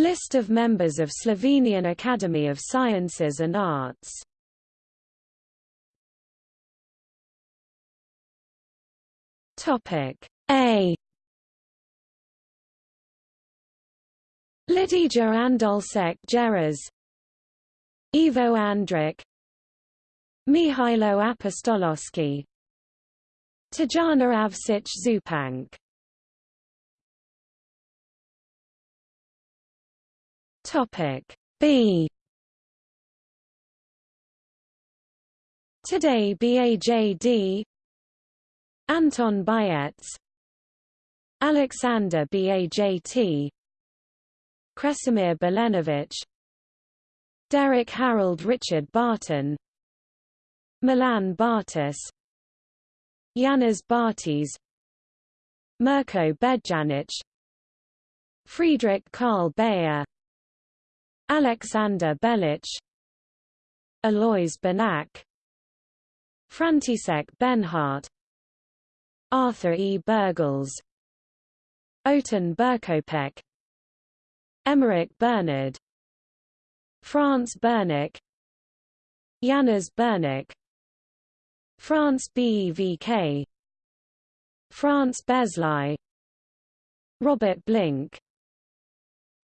List of members of Slovenian Academy of Sciences and Arts. Topic A. Lidija Andolsek Jeras Ivo Andrić. Mihailo Apostolowski Tajana Avsic Zupanc Topic. B. Today BAJD Anton Biets Alexander Bajt Kresimir Belenovich. Derek Harold Richard Barton. Milan Bartas. Yanis Bartis Mirko Bedjanic. Friedrich Karl Bayer Alexander Belic Alois Benac František Benhart Arthur E. Bergles Oten Berkopec Emmerich Bernard Franz Bernik Janusz Bernik France BEVK France Bezlaj Robert Blinc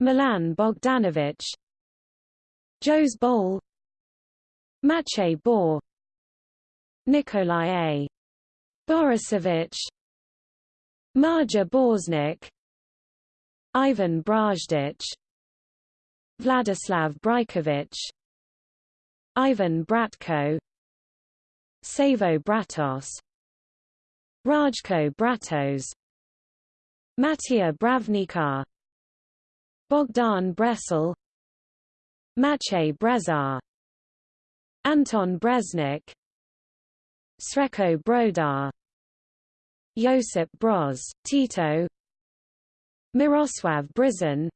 Milan Bogdanovich Jose Boll Matej Bor Nikolai A. Borisovich Marja Borznik Ivan Brajdic Vladislav Brajkovic Ivan Bratko Savo Bratos Rajko Bratos Matija Bravnicar Bogdan Bresel Maciej Brezar Anton Breznik Srecko Brodar Josip Broz, Tito Mirosław Brizan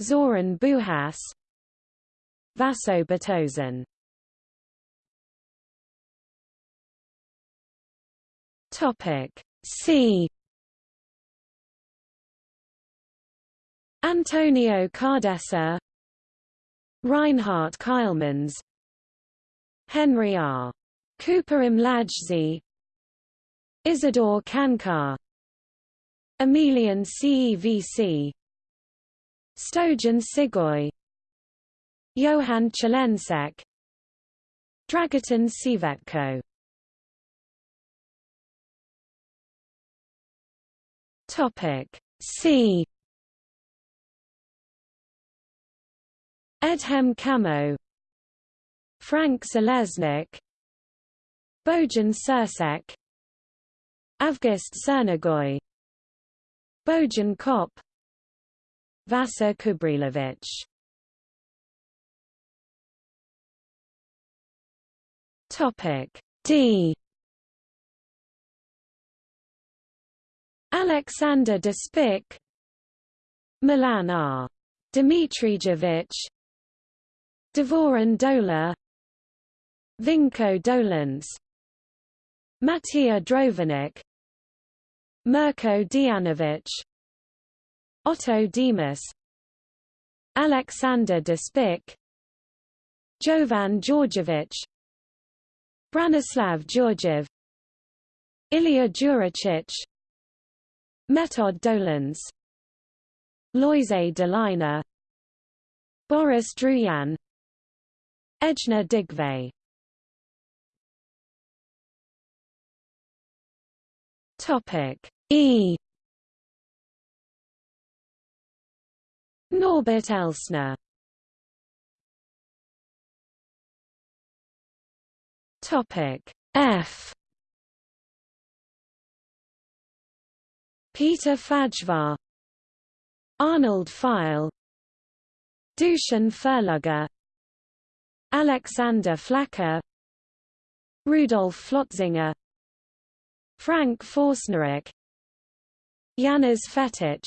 Zoran Bujas Vaso Batozan Topic C. Antonio Cardessa Reinhard Keilmans Henry R. Cooper Mladzzi Isidore Cankar Emelian Cevc Stojan Sigoy Johan Chelensek Dragutin Sivetko. Topic C Edhem Kamo Frank Selesnik Bojan Sursek Avgust Cernagoy Bojan Kop Vasa Cubrilovic Topic D Alexander Despic Milan R. Dmitrijevic Dvoran Dola. Vinko Dolenc Matija Drovanik Mirko Dijanovic Otto Demas Alexander Despic Jovan Georgievich. Branislav Georgiev. Ilya Juricic. Metod Dolenc Loise Delina Boris Druyan Ejna Digve. Topic E. Norbert Elsner. Topic F. Peter Fajvar Arnold Feil. Dusan Furluger Alexander Flaker Rudolf Flotzinger Frank Forsnerek Janusz Fetic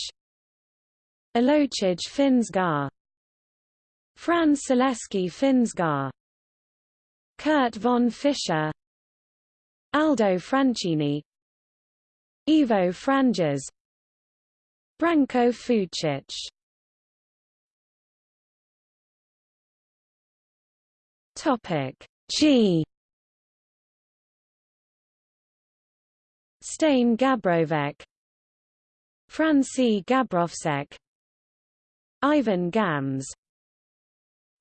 Alochij Finsgar Franz Selesky Finsgar Kurt von Fischer Aldo Francini Ivo Franges Branko Fucic Topic. G. Stain Gabrovek Franci Gabrovsek Ivan Gams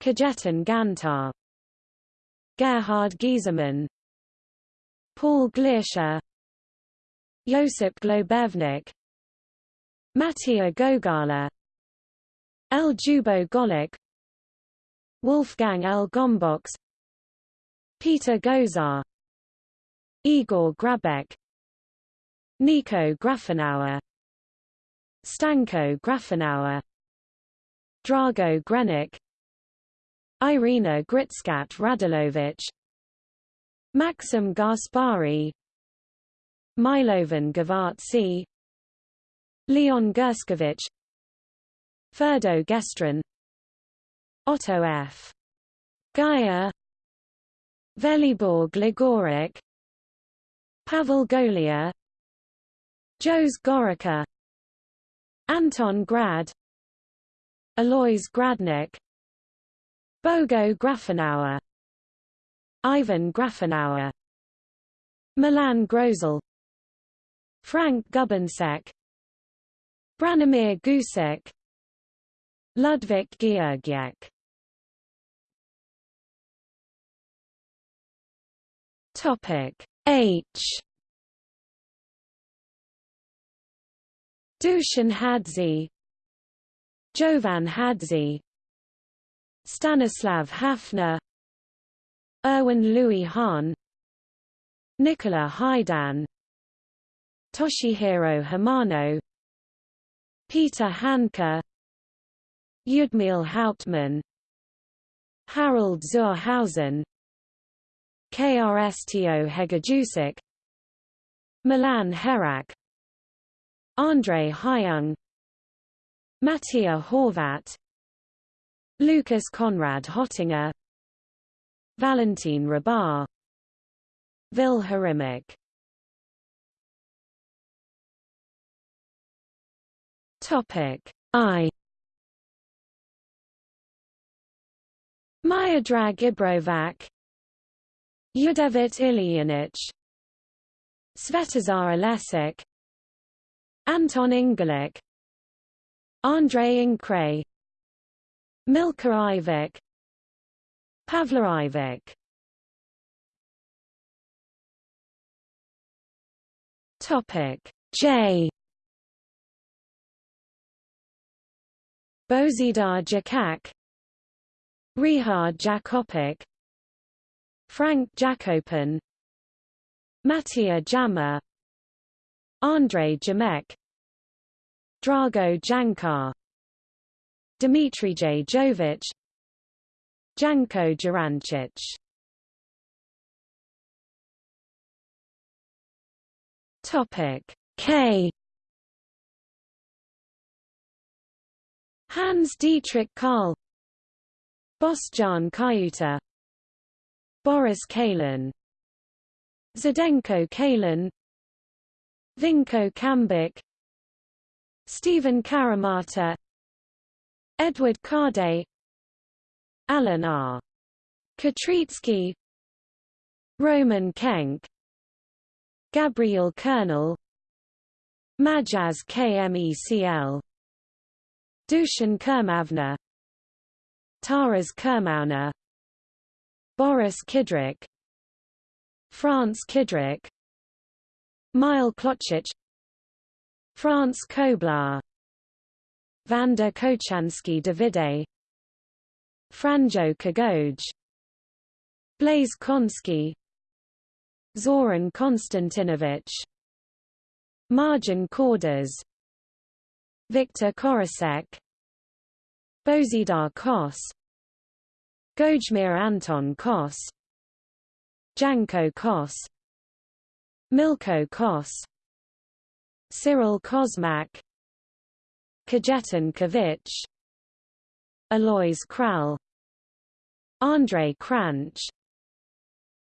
Kajetan Gantar Gerhard Giesemann Paul Gleischer Josip Globevnik Mattia Gogala Ljubo Golic Wolfgang L. Gombox Peter Gozar Igor Grabek Nico Grafenauer Stanko Grafenauer Drago Grenik Irina Gritskat Radulovic Maxim Gaspari Milovan Gavartsi Leon Gerskovich Ferdo Gestrin Otto F. Gaia Velibor Gligoric Pavel Golia Jos Gorica Anton Grad Alois Gradnik Bogo Grafenauer Ivan Grafenauer Milan Groselj Frank Gubensek Branimir Gusek Ludwik Georgiak Topic. H. Dusan Hadzi. Jovan Hadzi. Stanislav Hafner. Erwin Louis Hahn. Nikola Haidan Toshihiro Hamano. Peter Handke Ljudmil Hauptmann. Harald zur Hausen Krsto Hegedusic Milan Herak Andrei Hyung Mattia Horvat Lucas Conrad Hottinger Valentin Rabar Vil Harimic. Topic I. Miodrag Ibrovac Yudevit Ilyanich Svetozar Alesik Anton Ingalik Andrei Inkray Milka Ivic Pavla Ivic Topic J. Bozidar Jakac Rihard Jakopic Frank Jakopan Mattia Jammer Andrei Jamek Drago Jancar Dmitry J. Jovic Janko Jurancic Topic K Hans Dietrich Karl Bosjan Kayuta Boris Kalin Zdenko Kalin Vinko Kambik Stephen Karamata Edward Kade Alan R. Katritzky Roman Kenk Gabriel Kernel Matjaz Kmecl Dushan Kermavna Taras Kermauna Boris Kidric France Kidric Mile Klochich France Koblar Vanda Kochansky Davide Franjo Kagoj Blaise Konsky Zoran Konstantinovich Marjan Kordas Viktor Korosek Bozidar Kos Gojmir Anton Kos Janko Kos Milko Kos Cyril Kozmak Kajetan Kavich Alois Kral Andrei Kranch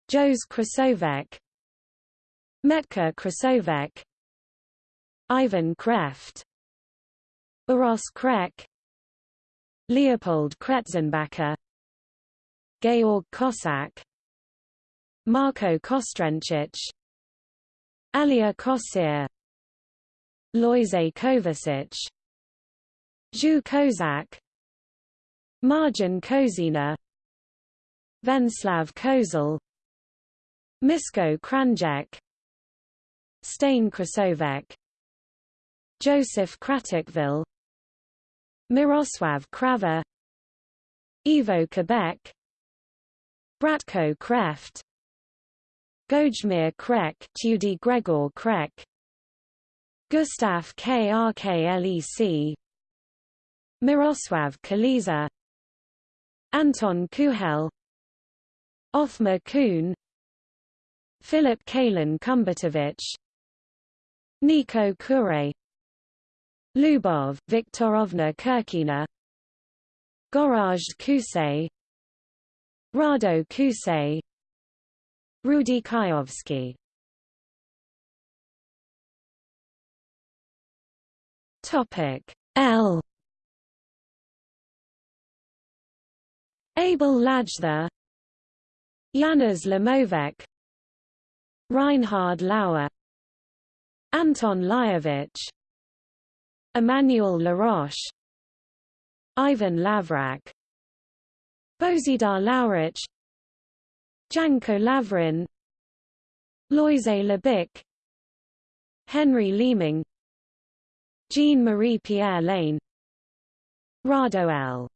Jos Krasovec Metka Krasovec Ivan Kreft Uros Krek Leopold Kretzenbacher Georg Kosak Marko Kostrencic Alia Kosir Lojze Kovacic Zhu Kozak Marjan Kozina Venslav Kozel Misko Kranjec Stain Krasovec Joseph Kratikville Miroslav Krava Ivo Quebec Bratko Kreft Gojmir Krek Tudi Gregor Krek Gustav Krklec Miroslav Kaliza Anton Kuhel Othmar Kuhn Philip Kalin Kumbatovich Niko Kure Lubov Viktorovna Kirkina Goraj Kusay Rado Kusay Rudy Kayovsky Topic L. Abel Lajther Janusz Lemovec Reinhard Lauer Anton Lyovich Emmanuel Laroche Ivan Lavrak Bozidar Laurich Janko Lavrin Lojze Lebic Henry Leeming Jean-Marie Pierre Lane Rado L.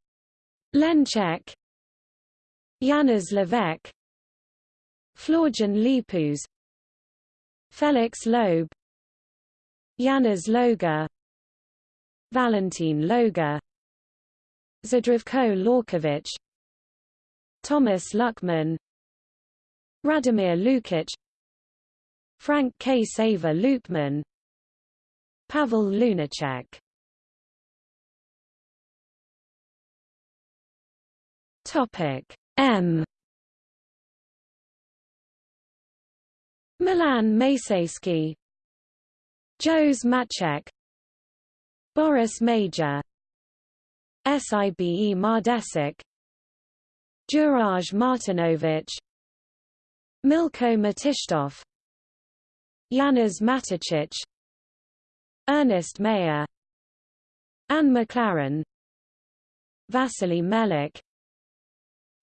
Lencek Janusz Levesque Florian Lipus Felix Loeb Janusz Loga Valentin Loga Zdravko Lorkovich Thomas Luckmann Radomir Lukic Frank K. Saver Lukman Pavel Lunacek Topic M Milan Masejski Jose Maciek Boris Major Sibe Mardesic Juraj Martinovic Milko Matishtov Janusz Matičić Ernest Mayer Anne McLaren Vasily Melik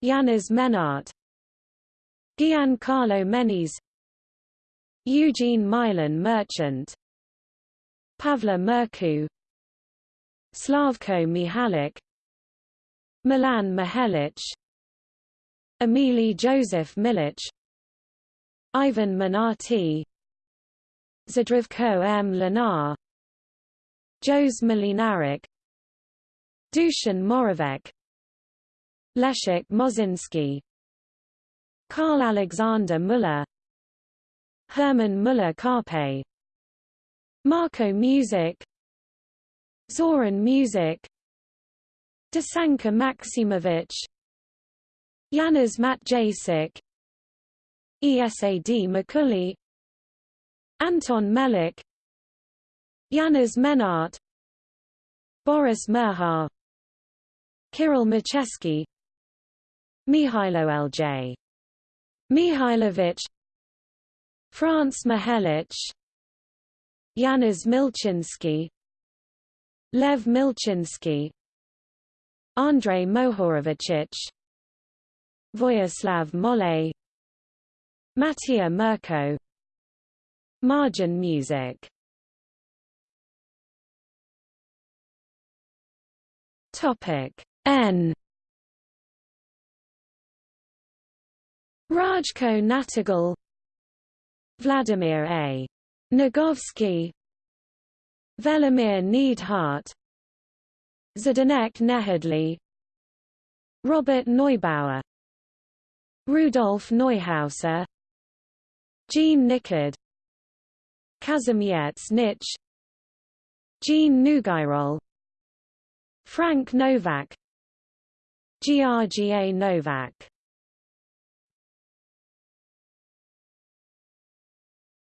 Janusz Menart Giancarlo Menis Eugene Milan Merchant Pavla Merku Slavko Mihalik Milan Mihelic Emili Joseph Milic Ivan Manati Zdravko M. Linar Jose Mlinarik Dusan Moravec Leszek Mozinski Karl Alexander Müller Hermann Müller-Karpe Marco Music Zoran Music Dusanka Maximovich Janusz Matjacek ESAD Makuli Anton Melik Janusz Menart Boris Merhar Kirill Macheski Mihailo L.J. Mihailovich Franz Mihelic Janusz Milcinski Lev Milcinski Andrei Mohorovicic Voyaslav Mole Mattia Mirko Margin music. Topic N. Rajko Nahtigal Vladimir A. Nagovsky Velimir Neidhart Zdenek Nejedly Robert Neubauer Rudolf Neuhauser Jean Nickard Kazimierz Nitsch Jean Nougayrol Frank Novak Grga Novak.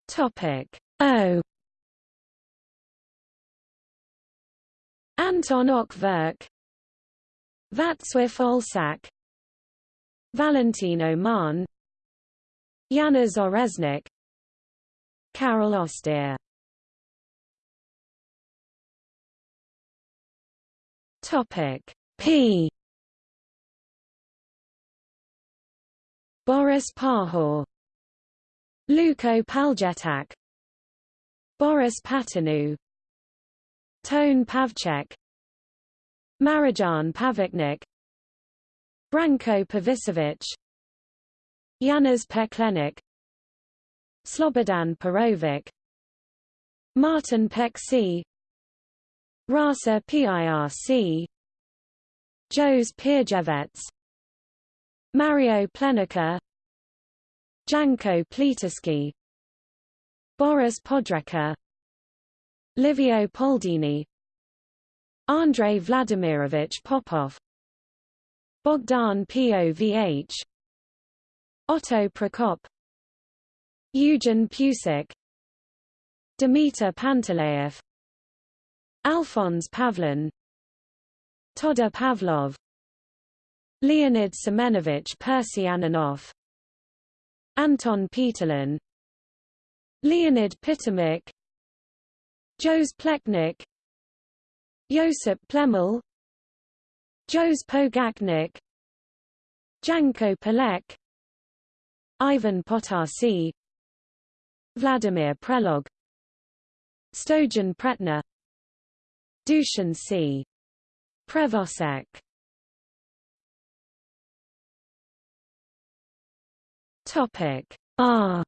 Topic O. Anton Ocvirk Václav Olsak Valentin Oman Yanis Oreznik Carol Oster Topic P. Boris Pahor Luko Paljetak Boris Paternu Tone Pavcek Marijan Pavaknik Branko Pavicevic Janusz Peklenik Slobodan Perovic Martin Peksi Rasa PIRC Jose Pirjevec Mario Plenica Janko Plitaski Boris Podrecca Livio Poldini Andrei Vladimirovich Popov Bogdan Povh Otto Prokop Eugen Pusic Dimitar Panteleev Alphonse Pavlin Toda Pavlov Leonid Semenovich Persiananov Anton Peterlin Leonid Pitamic Jose Plecnik Josip Plemelj Jose Pogacnik Janko Palek Ivan Potarsi Vladimir Prelog Stojan Pretnar Dushan C. Prevosek Topic R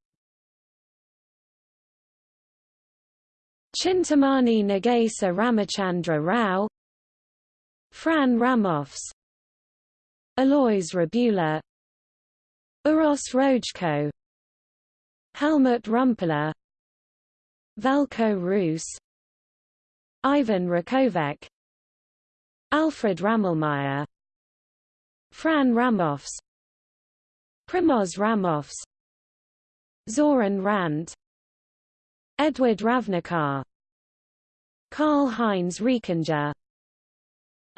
Chintamani Nagesa Ramachandra Rao Fran Ramovs Alois Rebula Uros Rojko Helmut Rumpler Velko Rus Ivan Rakovec Alfred Ramelmeyer Fran Ramovs Primoz Ramovs Zoran Rand Edward Ravnikar Karl-Heinz Riekinger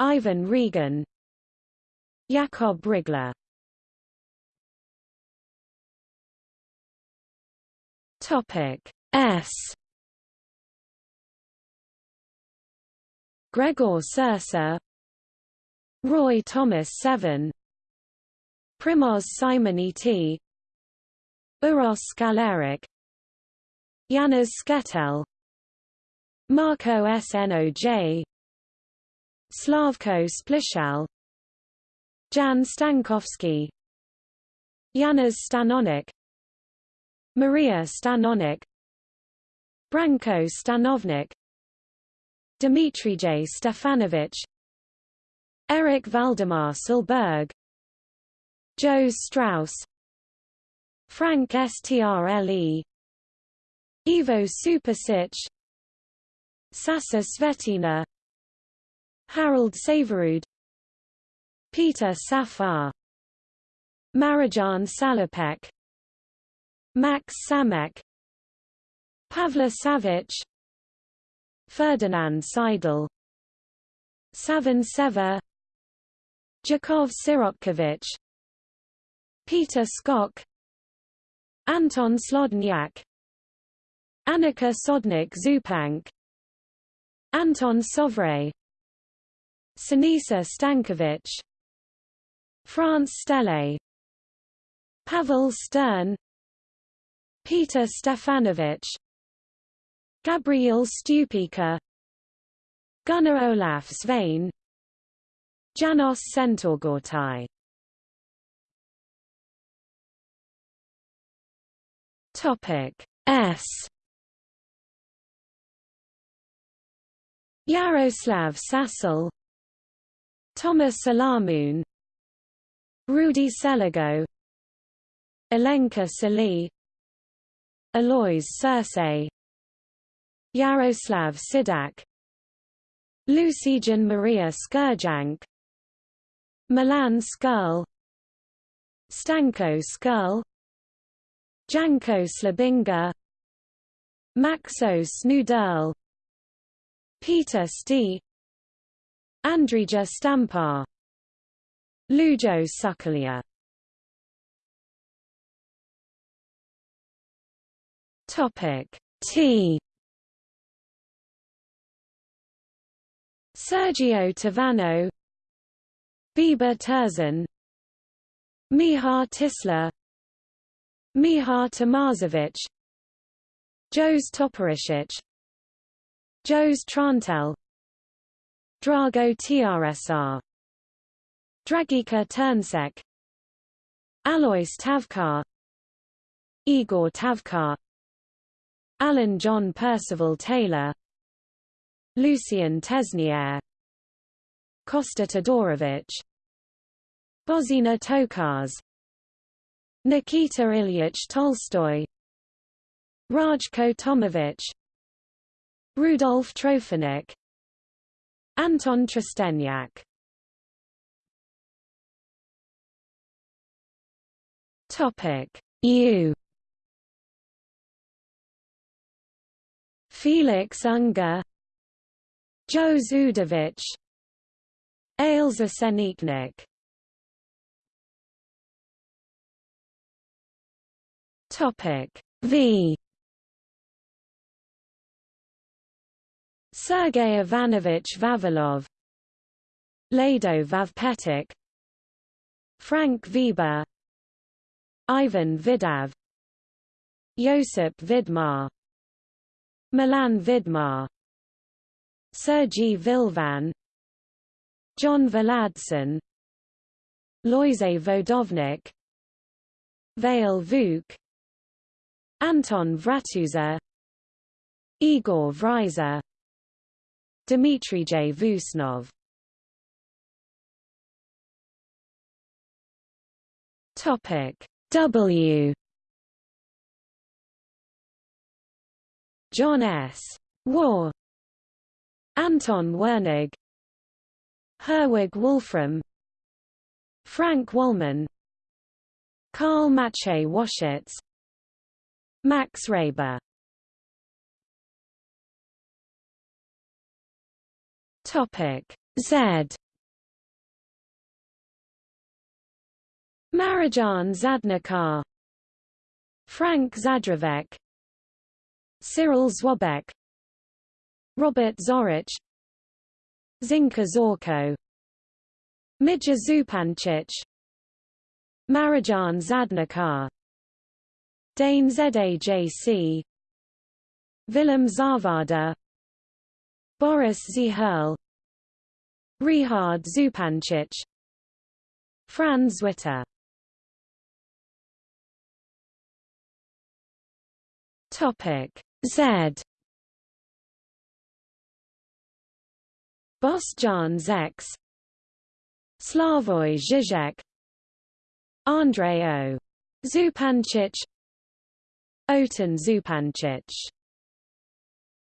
Ivan Regan Jakob Rigler Topic S. Gregor Sursa Roy Thomas Seven Primoz Simoniti Uros Skaleric Janusz Sketel Marco Snoj Slavko Splichal Jan Stankovsky Janusz Stanonik Maria Stanonik Branko Stanovnik Dmitrij Stefanovic Eric Valdemar Silberg Joe Strauss Frank Strle Ivo Supasic Sasa Svetina Harold Saverud Peter Safar Marijan Salopek Max Samek Pavla Savic Ferdinand Seidel Savan Seva Jakov Sirotkovich Peter Skok Anton Slodnjak Annika Sodnik Zupank Anton Sovray Sinisa Stankovic France Stele Pavel Stern Peter Stefanovic Gabriel Stupica Gunnar Olaf Svein Janos Centorgortai Topic S. Yaroslav Sasel Thomas Salamun Rudy Seligo Elenka Sali Alois Circe Yaroslav Sidak Lucijan Maria Skurjank Milan Skurl Stanko Skurl Janko Slabinga Maxo Snudel Peter Sti Andrija Stampar. Lujo Sukalia. Topic. T. Sergio Tavano. Biba Terzan Mihar Tisler Mihar Tamazovic Jos Toporisic Jos Trantel. Drago Trsar Dragica Turnsek Alois Tavkar. Igor Tavkar. Alan John Percival Taylor. Lucian Tesniere. Kosta Todorovic. Bozina Tokars Nikita Ilyich Tolstoy. Rajko Tomovich. Rudolf Trofinik Anton Trstenjak Topic. U. Felix Unger. Joe Zudovich Ailza Seniknik Topic. V Sergei Ivanovich Vavilov Lado Vavpetic Frank Weber Ivan Vidav Josip Vidmar Milan Vidmar Sergei Vilfan John Valadson Lojze Vodovnik Vail Vuk Anton Vratusa Igor Vryza Dmitry J. Vusnov Topic W. John S. War Anton Wernig. Herwig Wolfram. Frank Wollman Karl Maciej Washitz Max Reber Topic. Z. Marijan Zadnikar Frank Zadravec Cyril Zwabek Robert Zorich. Zinka Zorko. Mitja Zupancic Marijan Zadnikar Dane Zadajc Willem Zavada Boris Zihel Rihard Zupancic Fran Zwitter Topic Z. Bostjan Zeks Slavoj Žižek Andrei O. Zupancic Oton Zupancic